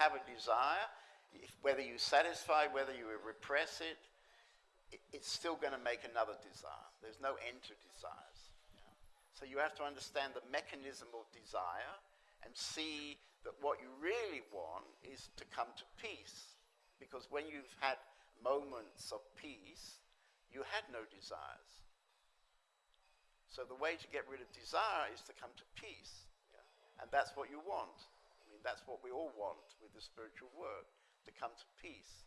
have a desire, if, whether you satisfy, whether you repress it, it it's still going to make another desire. There's no end to desires. So you have to understand the mechanism of desire and see that what you really want is to come to peace. Because when you've had moments of peace, you had no desires. So the way to get rid of desire is to come to peace. Yeah? And that's what you want. I mean, that's what we all want with the spiritual work, to come to peace.